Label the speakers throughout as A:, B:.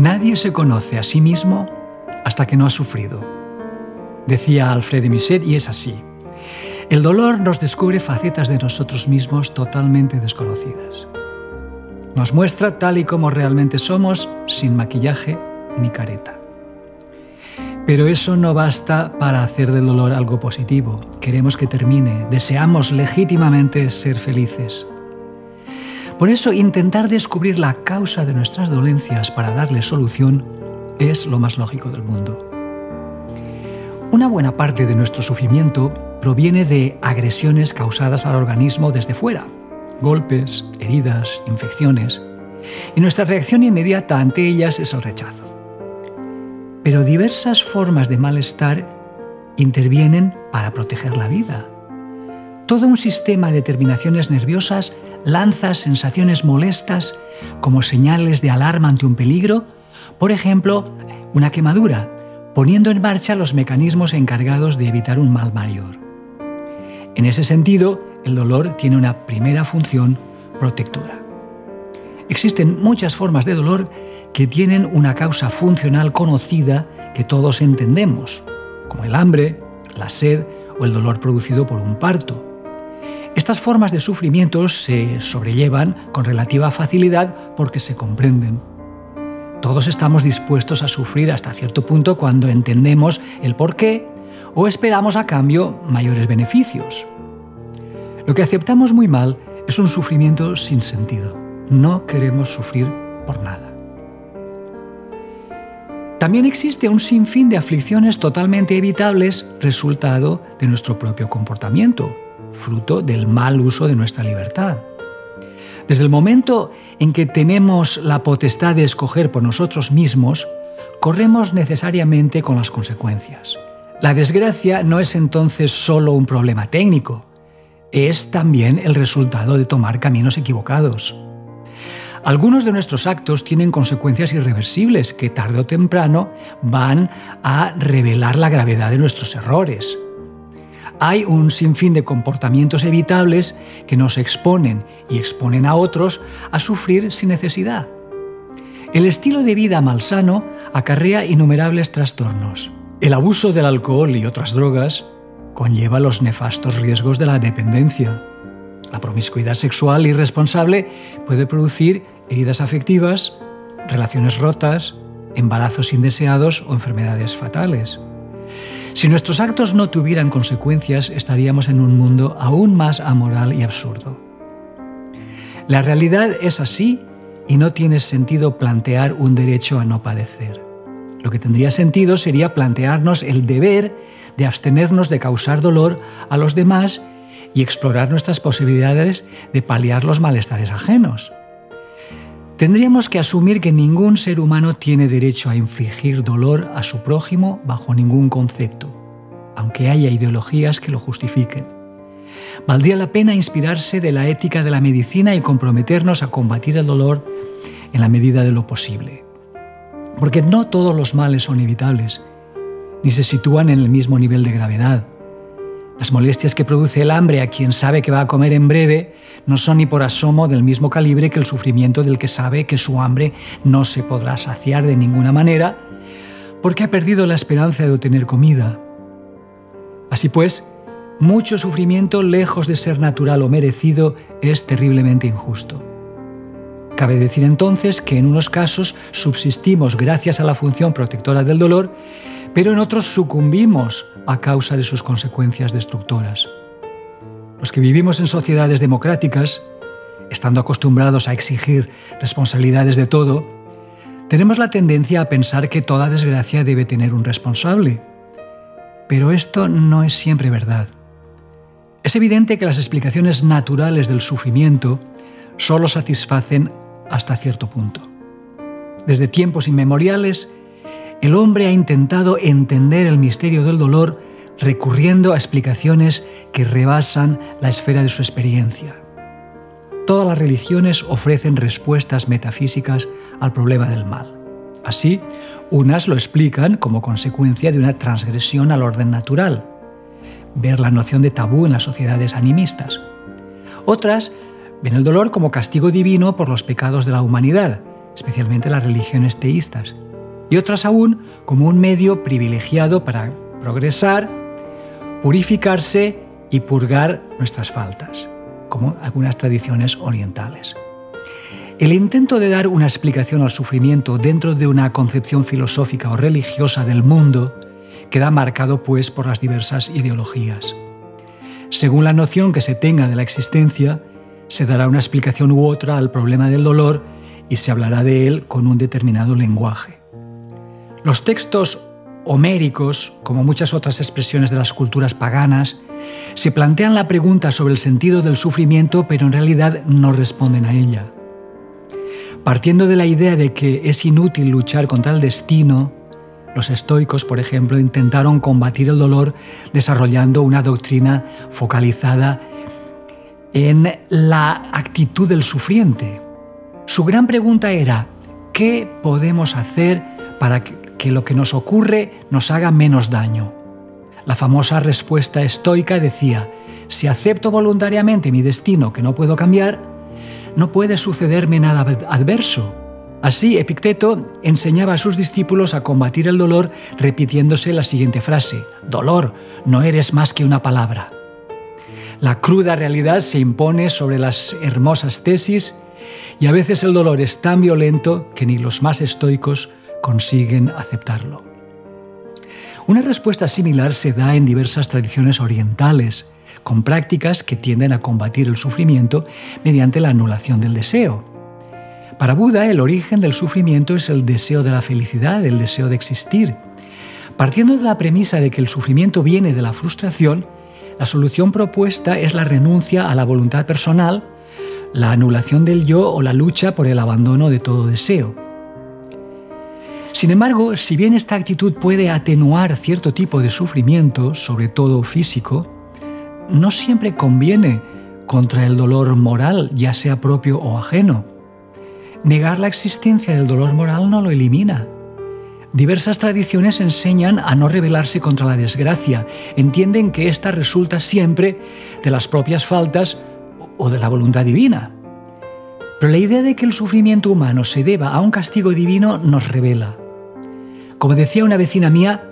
A: Nadie se conoce a sí mismo hasta que no ha sufrido. Decía Alfred de Musset y es así. El dolor nos descubre facetas de nosotros mismos totalmente desconocidas. Nos muestra tal y como realmente somos, sin maquillaje ni careta. Pero eso no basta para hacer del dolor algo positivo. Queremos que termine, deseamos legítimamente ser felices. Por eso intentar descubrir la causa de nuestras dolencias para darle solución es lo más lógico del mundo. Una buena parte de nuestro sufrimiento proviene de agresiones causadas al organismo desde fuera, golpes, heridas, infecciones, y nuestra reacción inmediata ante ellas es el rechazo. Pero diversas formas de malestar intervienen para proteger la vida. Todo un sistema de terminaciones nerviosas lanza sensaciones molestas como señales de alarma ante un peligro, por ejemplo, una quemadura, poniendo en marcha los mecanismos encargados de evitar un mal mayor. En ese sentido, el dolor tiene una primera función protectora. Existen muchas formas de dolor que tienen una causa funcional conocida que todos entendemos, como el hambre, la sed o el dolor producido por un parto. Estas formas de sufrimiento se sobrellevan con relativa facilidad porque se comprenden. Todos estamos dispuestos a sufrir hasta cierto punto cuando entendemos el por qué o esperamos a cambio mayores beneficios. Lo que aceptamos muy mal es un sufrimiento sin sentido. No queremos sufrir por nada. También existe un sinfín de aflicciones totalmente evitables resultado de nuestro propio comportamiento, fruto del mal uso de nuestra libertad. Desde el momento en que tenemos la potestad de escoger por nosotros mismos, corremos necesariamente con las consecuencias. La desgracia no es entonces solo un problema técnico, es también el resultado de tomar caminos equivocados. Algunos de nuestros actos tienen consecuencias irreversibles que tarde o temprano van a revelar la gravedad de nuestros errores hay un sinfín de comportamientos evitables que nos exponen y exponen a otros a sufrir sin necesidad. El estilo de vida malsano acarrea innumerables trastornos. El abuso del alcohol y otras drogas conlleva los nefastos riesgos de la dependencia. La promiscuidad sexual irresponsable puede producir heridas afectivas, relaciones rotas, embarazos indeseados o enfermedades fatales. Si nuestros actos no tuvieran consecuencias, estaríamos en un mundo aún más amoral y absurdo. La realidad es así y no tiene sentido plantear un derecho a no padecer. Lo que tendría sentido sería plantearnos el deber de abstenernos de causar dolor a los demás y explorar nuestras posibilidades de paliar los malestares ajenos. Tendríamos que asumir que ningún ser humano tiene derecho a infligir dolor a su prójimo bajo ningún concepto, aunque haya ideologías que lo justifiquen. Valdría la pena inspirarse de la ética de la medicina y comprometernos a combatir el dolor en la medida de lo posible. Porque no todos los males son evitables, ni se sitúan en el mismo nivel de gravedad. Las molestias que produce el hambre a quien sabe que va a comer en breve no son ni por asomo del mismo calibre que el sufrimiento del que sabe que su hambre no se podrá saciar de ninguna manera porque ha perdido la esperanza de obtener comida. Así pues, mucho sufrimiento, lejos de ser natural o merecido, es terriblemente injusto. Cabe decir entonces que en unos casos subsistimos gracias a la función protectora del dolor, pero en otros sucumbimos a causa de sus consecuencias destructoras. Los que vivimos en sociedades democráticas, estando acostumbrados a exigir responsabilidades de todo, tenemos la tendencia a pensar que toda desgracia debe tener un responsable. Pero esto no es siempre verdad. Es evidente que las explicaciones naturales del sufrimiento solo satisfacen hasta cierto punto. Desde tiempos inmemoriales, el hombre ha intentado entender el misterio del dolor recurriendo a explicaciones que rebasan la esfera de su experiencia. Todas las religiones ofrecen respuestas metafísicas al problema del mal. Así, unas lo explican como consecuencia de una transgresión al orden natural, ver la noción de tabú en las sociedades animistas. Otras ven el dolor como castigo divino por los pecados de la humanidad, especialmente las religiones teístas y otras aún como un medio privilegiado para progresar, purificarse y purgar nuestras faltas, como algunas tradiciones orientales. El intento de dar una explicación al sufrimiento dentro de una concepción filosófica o religiosa del mundo queda marcado pues por las diversas ideologías. Según la noción que se tenga de la existencia, se dará una explicación u otra al problema del dolor y se hablará de él con un determinado lenguaje. Los textos homéricos, como muchas otras expresiones de las culturas paganas, se plantean la pregunta sobre el sentido del sufrimiento, pero en realidad no responden a ella. Partiendo de la idea de que es inútil luchar contra el destino, los estoicos, por ejemplo, intentaron combatir el dolor desarrollando una doctrina focalizada en la actitud del sufriente. Su gran pregunta era, ¿qué podemos hacer para que lo que nos ocurre nos haga menos daño? La famosa respuesta estoica decía, si acepto voluntariamente mi destino que no puedo cambiar, no puede sucederme nada adverso. Así, Epicteto enseñaba a sus discípulos a combatir el dolor repitiéndose la siguiente frase, Dolor, no eres más que una palabra. La cruda realidad se impone sobre las hermosas tesis y a veces el dolor es tan violento que ni los más estoicos consiguen aceptarlo. Una respuesta similar se da en diversas tradiciones orientales, con prácticas que tienden a combatir el sufrimiento mediante la anulación del deseo. Para Buda, el origen del sufrimiento es el deseo de la felicidad, el deseo de existir. Partiendo de la premisa de que el sufrimiento viene de la frustración, la solución propuesta es la renuncia a la voluntad personal, la anulación del yo o la lucha por el abandono de todo deseo. Sin embargo, si bien esta actitud puede atenuar cierto tipo de sufrimiento, sobre todo físico, no siempre conviene contra el dolor moral, ya sea propio o ajeno. Negar la existencia del dolor moral no lo elimina. Diversas tradiciones enseñan a no rebelarse contra la desgracia, entienden que ésta resulta siempre de las propias faltas o de la voluntad divina. Pero la idea de que el sufrimiento humano se deba a un castigo divino nos revela. Como decía una vecina mía,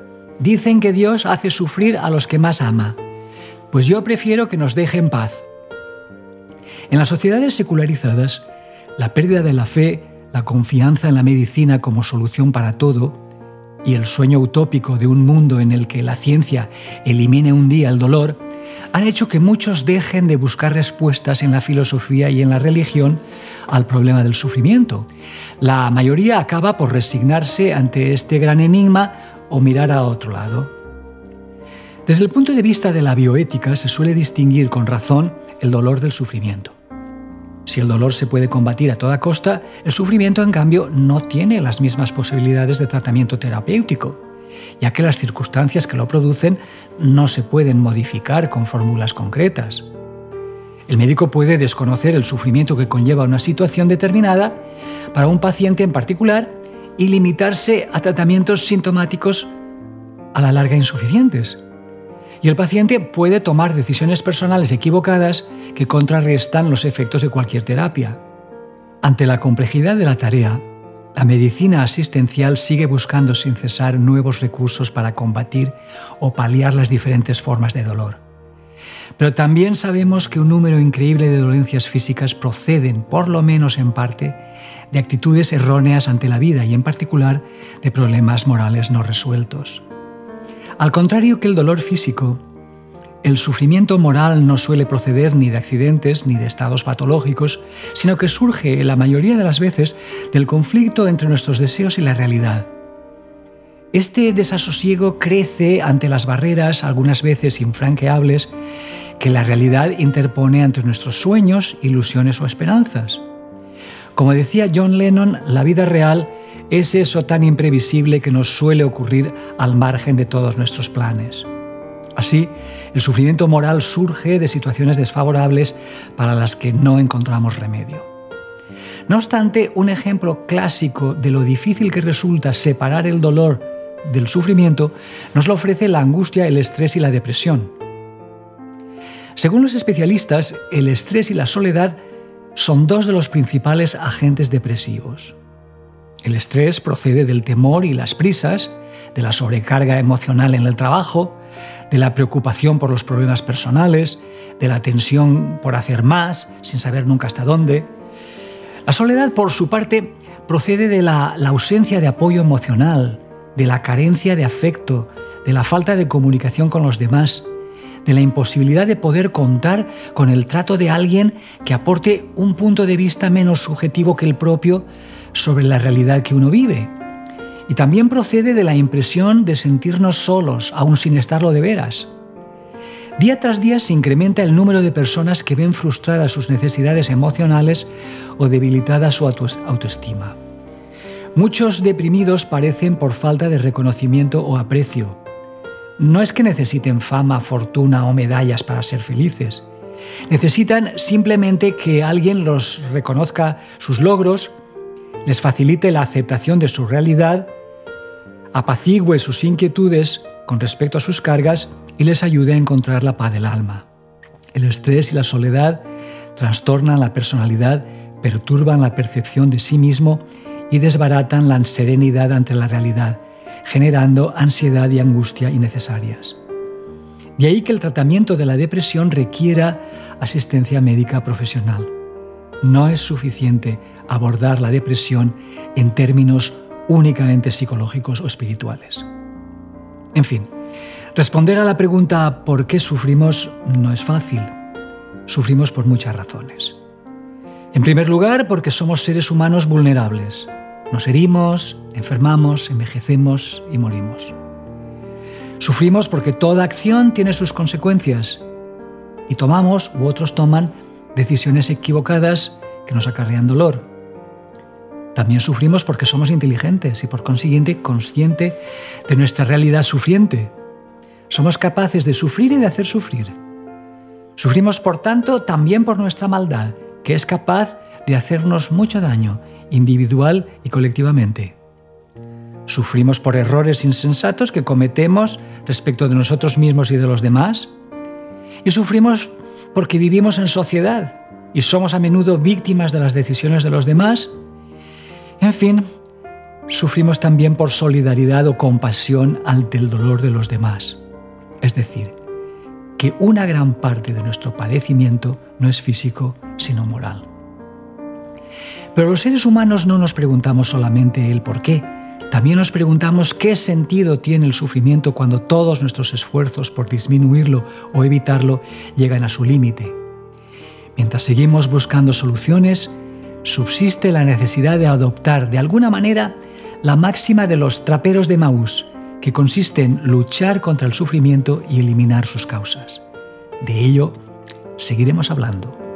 A: dicen que Dios hace sufrir a los que más ama. Pues yo prefiero que nos deje en paz. En las sociedades secularizadas, la pérdida de la fe, la confianza en la medicina como solución para todo y el sueño utópico de un mundo en el que la ciencia elimine un día el dolor, han hecho que muchos dejen de buscar respuestas en la filosofía y en la religión al problema del sufrimiento. La mayoría acaba por resignarse ante este gran enigma o mirar a otro lado. Desde el punto de vista de la bioética se suele distinguir con razón el dolor del sufrimiento. Si el dolor se puede combatir a toda costa, el sufrimiento, en cambio, no tiene las mismas posibilidades de tratamiento terapéutico, ya que las circunstancias que lo producen no se pueden modificar con fórmulas concretas. El médico puede desconocer el sufrimiento que conlleva una situación determinada para un paciente en particular y limitarse a tratamientos sintomáticos a la larga insuficientes y el paciente puede tomar decisiones personales equivocadas que contrarrestan los efectos de cualquier terapia. Ante la complejidad de la tarea, la medicina asistencial sigue buscando sin cesar nuevos recursos para combatir o paliar las diferentes formas de dolor. Pero también sabemos que un número increíble de dolencias físicas proceden, por lo menos en parte, de actitudes erróneas ante la vida y en particular de problemas morales no resueltos. Al contrario que el dolor físico, el sufrimiento moral no suele proceder ni de accidentes ni de estados patológicos, sino que surge la mayoría de las veces del conflicto entre nuestros deseos y la realidad. Este desasosiego crece ante las barreras, algunas veces infranqueables, que la realidad interpone entre nuestros sueños, ilusiones o esperanzas. Como decía John Lennon, la vida real es eso tan imprevisible que nos suele ocurrir al margen de todos nuestros planes. Así, el sufrimiento moral surge de situaciones desfavorables para las que no encontramos remedio. No obstante, un ejemplo clásico de lo difícil que resulta separar el dolor del sufrimiento nos lo ofrece la angustia, el estrés y la depresión. Según los especialistas, el estrés y la soledad son dos de los principales agentes depresivos. El estrés procede del temor y las prisas, de la sobrecarga emocional en el trabajo, de la preocupación por los problemas personales, de la tensión por hacer más sin saber nunca hasta dónde. La soledad, por su parte, procede de la, ausencia de apoyo emocional, de la carencia de afecto, de la falta de comunicación con los demás, de la imposibilidad de poder contar con el trato de alguien que aporte un punto de vista menos subjetivo que el propio sobre la realidad que uno vive. Y también procede de la impresión de sentirnos solos, aún sin estarlo de veras. Día tras día se incrementa el número de personas que ven frustradas sus necesidades emocionales o debilitada su autoestima. Muchos deprimidos parecen por falta de reconocimiento o aprecio. No es que necesiten fama, fortuna o medallas para ser felices. Necesitan simplemente que alguien los reconozca sus logros, les facilite la aceptación de su realidad, apacigüe sus inquietudes con respecto a sus cargas y les ayude a encontrar la paz del alma. El estrés y la soledad trastornan la personalidad, perturban la percepción de sí mismo y desbaratan la serenidad ante la realidad, generando ansiedad y angustia innecesarias. De ahí que el tratamiento de la depresión requiera asistencia médica profesional. No es suficiente abordar la depresión en términos únicamente psicológicos o espirituales. En fin, responder a la pregunta ¿por qué sufrimos? no es fácil. Sufrimos por muchas razones. En primer lugar, porque somos seres humanos vulnerables. Nos herimos, enfermamos, envejecemos y morimos. Sufrimos porque toda acción tiene sus consecuencias y tomamos u otros toman decisiones equivocadas que nos acarrean dolor. También sufrimos porque somos inteligentes y por consiguiente consciente de nuestra realidad sufriente. Somos capaces de sufrir y de hacer sufrir. Sufrimos, por tanto, también por nuestra maldad, que es capaz de hacernos mucho daño individual y colectivamente. Sufrimos por errores insensatos que cometemos respecto de nosotros mismos y de los demás. Y sufrimos porque vivimos en sociedad y somos a menudo víctimas de las decisiones de los demás. En fin, sufrimos también por solidaridad o compasión ante el dolor de los demás. Es decir, que una gran parte de nuestro padecimiento no es físico, sino moral. Pero los seres humanos no nos preguntamos solamente el por qué, también nos preguntamos qué sentido tiene el sufrimiento cuando todos nuestros esfuerzos por disminuirlo o evitarlo llegan a su límite. Mientras seguimos buscando soluciones, subsiste la necesidad de adoptar de alguna manera la máxima de los traperos de Maús, que consiste en luchar contra el sufrimiento y eliminar sus causas. De ello seguiremos hablando.